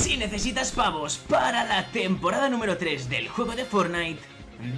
Si necesitas pavos para la temporada número 3 del juego de Fortnite,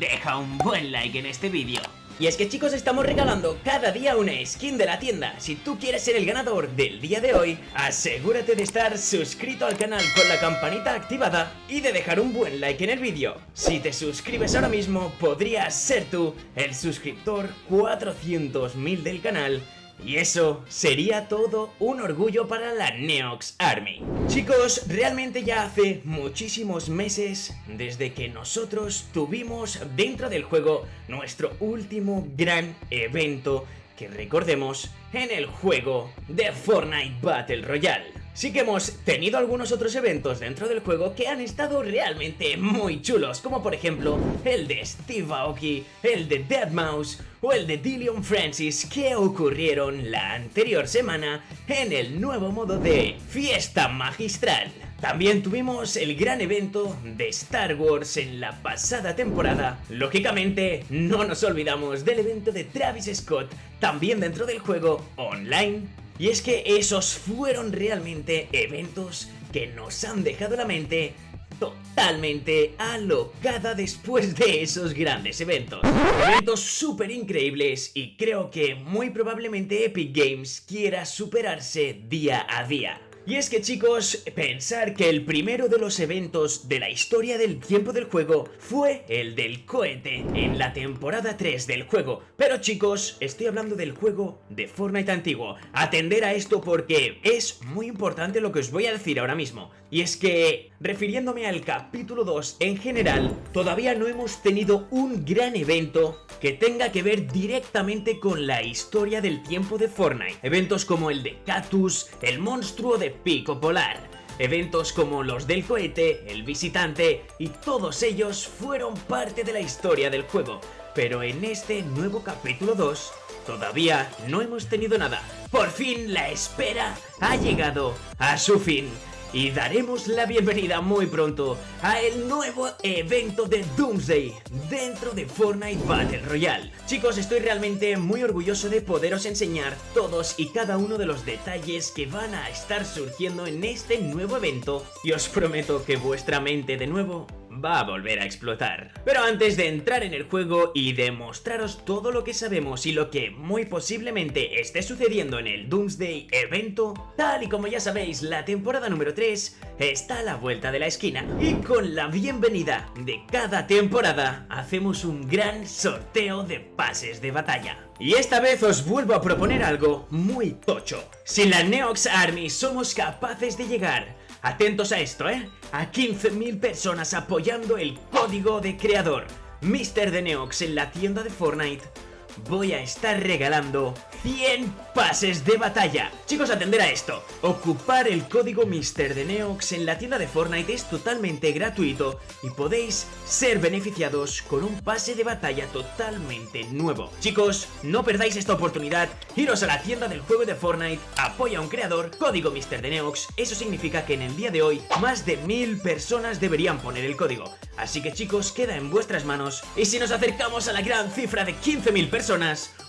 deja un buen like en este vídeo. Y es que chicos estamos regalando cada día una skin de la tienda Si tú quieres ser el ganador del día de hoy Asegúrate de estar suscrito al canal con la campanita activada Y de dejar un buen like en el vídeo Si te suscribes ahora mismo podrías ser tú el suscriptor 400.000 del canal y eso sería todo un orgullo para la Neox Army. Chicos, realmente ya hace muchísimos meses desde que nosotros tuvimos dentro del juego nuestro último gran evento que recordemos en el juego de Fortnite Battle Royale. Sí que hemos tenido algunos otros eventos dentro del juego que han estado realmente muy chulos, como por ejemplo el de Steve Aoki, el de Deadmau5 o el de Dillion Francis que ocurrieron la anterior semana en el nuevo modo de Fiesta Magistral. También tuvimos el gran evento de Star Wars en la pasada temporada. Lógicamente, no nos olvidamos del evento de Travis Scott, también dentro del juego online y es que esos fueron realmente eventos que nos han dejado la mente totalmente alocada después de esos grandes eventos. Eventos súper increíbles y creo que muy probablemente Epic Games quiera superarse día a día. Y es que chicos, pensar que el primero de los eventos de la historia del tiempo del juego fue el del cohete en la temporada 3 del juego. Pero chicos, estoy hablando del juego de Fortnite antiguo. Atender a esto porque es muy importante lo que os voy a decir ahora mismo. Y es que, refiriéndome al capítulo 2 en general, todavía no hemos tenido un gran evento que tenga que ver directamente con la historia del tiempo de Fortnite. Eventos como el de Cactus, el monstruo de Pico Polar, Eventos como los del cohete, el visitante y todos ellos fueron parte de la historia del juego, pero en este nuevo capítulo 2 todavía no hemos tenido nada. Por fin la espera ha llegado a su fin y daremos la bienvenida muy pronto a el nuevo evento de Doomsday dentro de Fortnite Battle Royale. Chicos, estoy realmente muy orgulloso de poderos enseñar todos y cada uno de los detalles que van a estar surgiendo en este nuevo evento y os prometo que vuestra mente de nuevo va a volver a explotar. Pero antes de entrar en el juego y demostraros todo lo que sabemos y lo que muy posiblemente esté sucediendo en el Doomsday evento, tal y como ya sabéis, la temporada número 3 está a la vuelta de la esquina y con la bienvenida de cada temporada hacemos un gran sorteo de pases de batalla. Y esta vez os vuelvo a proponer algo muy tocho. Si la Neox Army somos capaces de llegar Atentos a esto, ¿eh? A 15.000 personas apoyando el código de creador Mr. de Neox en la tienda de Fortnite voy a estar regalando 100 pases de batalla. Chicos, atender a esto. Ocupar el código Mister de Neox en la tienda de Fortnite es totalmente gratuito y podéis ser beneficiados con un pase de batalla totalmente nuevo. Chicos, no perdáis esta oportunidad. Iros a la tienda del juego de Fortnite, apoya a un creador, código Mister de Neox. Eso significa que en el día de hoy más de mil personas deberían poner el código. Así que chicos, queda en vuestras manos. Y si nos acercamos a la gran cifra de 15.000 personas,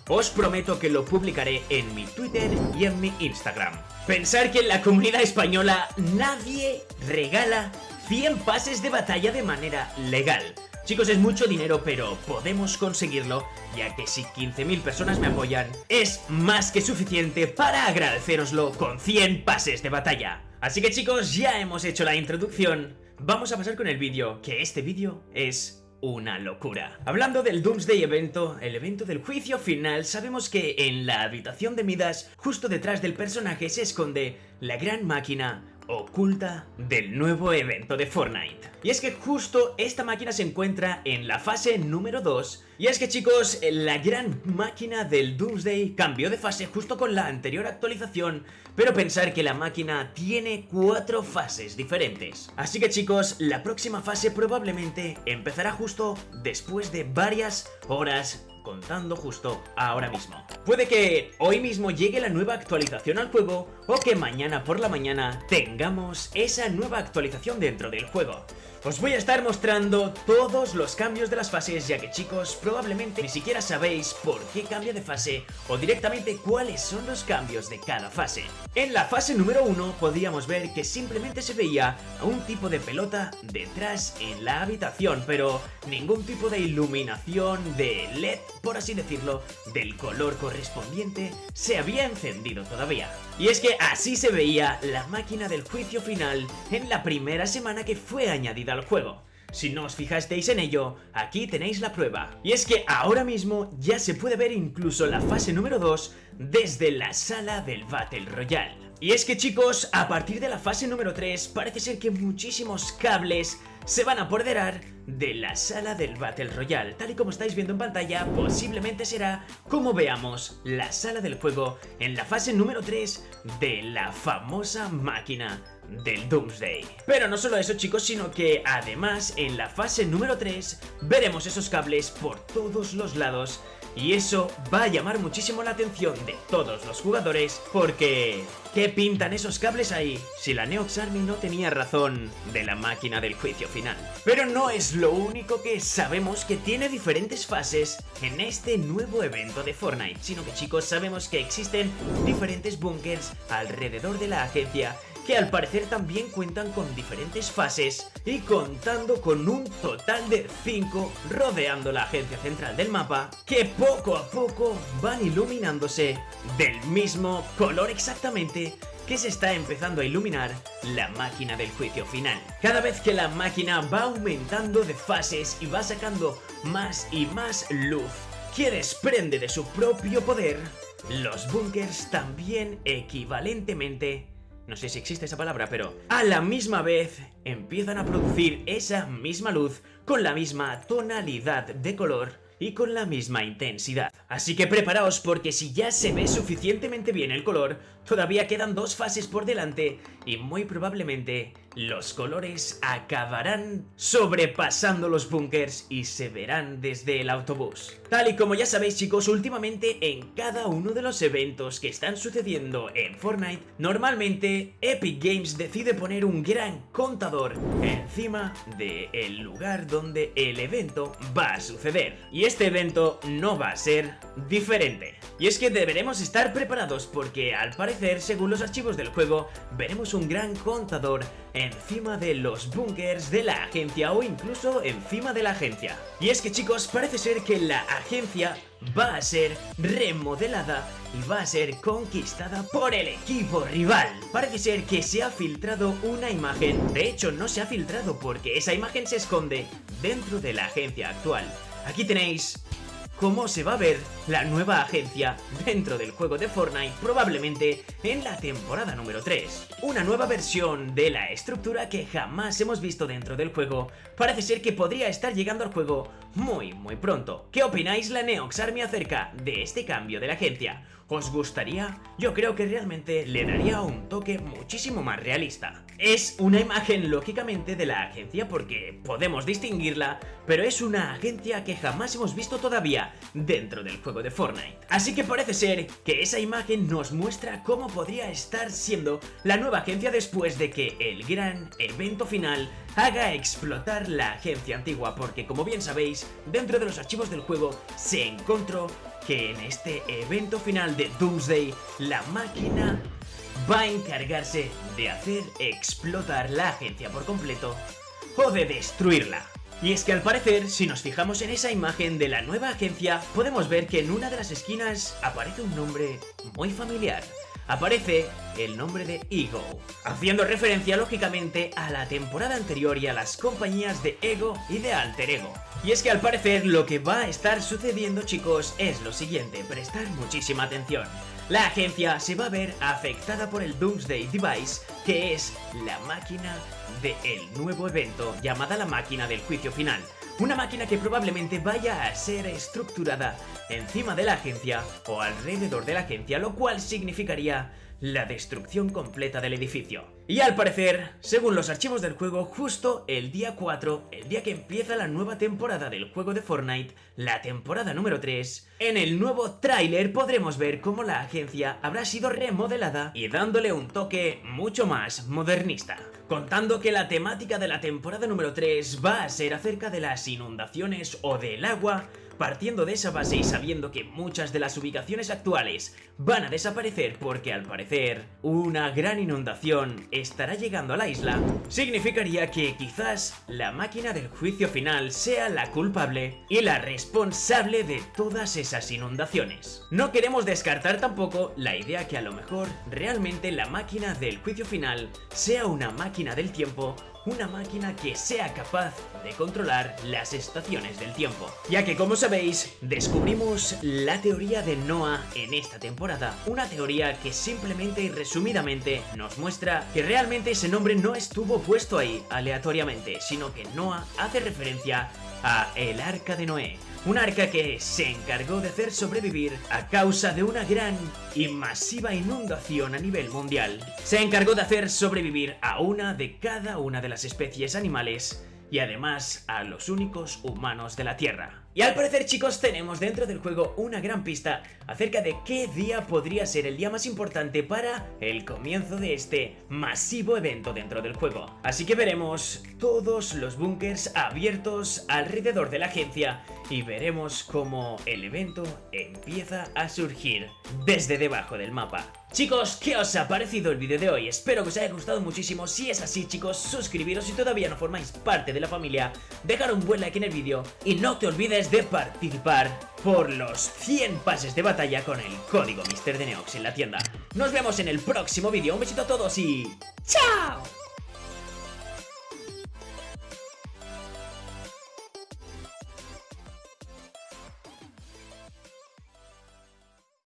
os prometo que lo publicaré en mi Twitter y en mi Instagram. Pensar que en la comunidad española nadie regala 100 pases de batalla de manera legal. Chicos, es mucho dinero, pero podemos conseguirlo, ya que si 15.000 personas me apoyan, es más que suficiente para agradeceroslo con 100 pases de batalla. Así que chicos, ya hemos hecho la introducción, vamos a pasar con el vídeo, que este vídeo es una locura. Hablando del Doomsday evento, el evento del juicio final, sabemos que en la habitación de Midas, justo detrás del personaje, se esconde la gran máquina oculta del nuevo evento de Fortnite. Y es que justo esta máquina se encuentra en la fase número 2 Y es que chicos, la gran máquina del Doomsday cambió de fase justo con la anterior actualización Pero pensar que la máquina tiene cuatro fases diferentes Así que chicos, la próxima fase probablemente empezará justo después de varias horas contando justo ahora mismo. Puede que hoy mismo llegue la nueva actualización al juego o que mañana por la mañana tengamos esa nueva actualización dentro del juego. Os voy a estar mostrando todos los cambios de las fases ya que chicos probablemente ni siquiera sabéis por qué cambia de fase o directamente cuáles son los cambios de cada fase. En la fase número 1 podíamos ver que simplemente se veía a un tipo de pelota detrás en la habitación pero ningún tipo de iluminación de LED por así decirlo del color correspondiente se había encendido todavía. Y es que así se veía la máquina del juicio final en la primera semana que fue añadida al juego. Si no os fijasteis en ello, aquí tenéis la prueba. Y es que ahora mismo ya se puede ver incluso la fase número 2 desde la sala del Battle Royale. Y es que chicos, a partir de la fase número 3 parece ser que muchísimos cables se van a apoderar de la sala del Battle Royale. Tal y como estáis viendo en pantalla, posiblemente será como veamos la sala del juego en la fase número 3 de la famosa máquina del Doomsday. Pero no solo eso chicos, sino que además en la fase número 3 veremos esos cables por todos los lados y eso va a llamar muchísimo la atención de todos los jugadores porque... ¿Qué pintan esos cables ahí? Si la Neox Army no tenía razón de la máquina del juicio final. Pero no es lo único que sabemos que tiene diferentes fases en este nuevo evento de Fortnite, sino que chicos sabemos que existen diferentes bunkers alrededor de la agencia que al parecer también cuentan con diferentes fases y contando con un total de 5 rodeando la agencia central del mapa que poco a poco van iluminándose del mismo color exactamente que se está empezando a iluminar la máquina del juicio final. Cada vez que la máquina va aumentando de fases y va sacando más y más luz que desprende de su propio poder, los bunkers también equivalentemente no sé si existe esa palabra, pero a la misma vez empiezan a producir esa misma luz con la misma tonalidad de color y con la misma intensidad. Así que preparaos porque si ya se ve suficientemente bien el color, todavía quedan dos fases por delante y muy probablemente los colores acabarán sobrepasando los bunkers y se verán desde el autobús. Tal y como ya sabéis chicos, últimamente en cada uno de los eventos que están sucediendo en Fortnite, normalmente Epic Games decide poner un gran contador encima del lugar donde el evento va a suceder. Y este evento no va a ser diferente. Y es que deberemos estar preparados porque al parecer, según los archivos del juego, veremos un gran contador encima de los bunkers de la agencia o incluso encima de la agencia. Y es que chicos, parece ser que la agencia va a ser remodelada y va a ser conquistada por el equipo rival. Parece ser que se ha filtrado una imagen, de hecho no se ha filtrado porque esa imagen se esconde dentro de la agencia actual. Aquí tenéis cómo se va a ver la nueva agencia dentro del juego de Fortnite probablemente en la temporada número 3. Una nueva versión de la estructura que jamás hemos visto dentro del juego parece ser que podría estar llegando al juego muy muy pronto. ¿Qué opináis la Neox Army acerca de este cambio de la agencia? ¿Os gustaría? Yo creo que realmente le daría un toque muchísimo más realista. Es una imagen lógicamente de la agencia porque podemos distinguirla, pero es una agencia que jamás hemos visto todavía dentro del juego de Fortnite. Así que parece ser que esa imagen nos muestra cómo podría estar siendo la nueva agencia después de que el gran evento final haga explotar la agencia antigua porque como bien sabéis, dentro de los archivos del juego se encontró que en este evento final de Doomsday, la máquina va a encargarse de hacer explotar la agencia por completo o de destruirla. Y es que al parecer, si nos fijamos en esa imagen de la nueva agencia, podemos ver que en una de las esquinas aparece un nombre muy familiar aparece el nombre de Ego, haciendo referencia lógicamente a la temporada anterior y a las compañías de Ego y de Alter Ego. Y es que al parecer lo que va a estar sucediendo chicos es lo siguiente, prestar muchísima atención. La agencia se va a ver afectada por el Doomsday Device, que es la máquina del nuevo evento llamada la máquina del juicio final. Una máquina que probablemente vaya a ser estructurada encima de la agencia o alrededor de la agencia, lo cual significaría la destrucción completa del edificio. Y al parecer, según los archivos del juego, justo el día 4, el día que empieza la nueva temporada del juego de Fortnite, la temporada número 3, en el nuevo tráiler podremos ver cómo la agencia habrá sido remodelada y dándole un toque mucho más modernista. Contando que la temática de la temporada número 3 va a ser acerca de las inundaciones o del agua, Partiendo de esa base y sabiendo que muchas de las ubicaciones actuales van a desaparecer porque al parecer una gran inundación estará llegando a la isla, significaría que quizás la máquina del juicio final sea la culpable y la responsable de todas esas inundaciones. No queremos descartar tampoco la idea que a lo mejor realmente la máquina del juicio final sea una máquina del tiempo una máquina que sea capaz de controlar las estaciones del tiempo. Ya que como sabéis, descubrimos la teoría de Noah en esta temporada, una teoría que simplemente y resumidamente nos muestra que realmente ese nombre no estuvo puesto ahí aleatoriamente, sino que Noah hace referencia a el Arca de Noé, un arca que se encargó de hacer sobrevivir a causa de una gran y masiva inundación a nivel mundial. Se encargó de hacer sobrevivir a una de cada una de las especies animales y además a los únicos humanos de la Tierra. Y al parecer chicos tenemos dentro del juego una gran pista acerca de qué día podría ser el día más importante para el comienzo de este masivo evento dentro del juego. Así que veremos todos los búnkers abiertos alrededor de la agencia y veremos cómo el evento empieza a surgir desde debajo del mapa. Chicos, ¿qué os ha parecido el vídeo de hoy? Espero que os haya gustado muchísimo. Si es así, chicos, suscribiros si todavía no formáis parte de la familia, dejar un buen like en el vídeo y no te olvides de participar por los 100 pases de batalla con el código Mister Neox en la tienda. Nos vemos en el próximo vídeo. Un besito a todos y... ¡Chao!